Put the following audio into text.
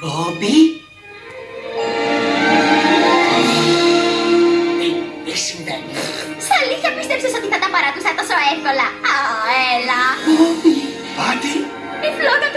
Μπόμπι. Τι, ε, συμβαίνει. Στα αλήθεια πίστεψες ότι θα τα παράτουσα τόσο εύκολα; Α, έλα. Μπόμπι, πάτη. Η φλόγα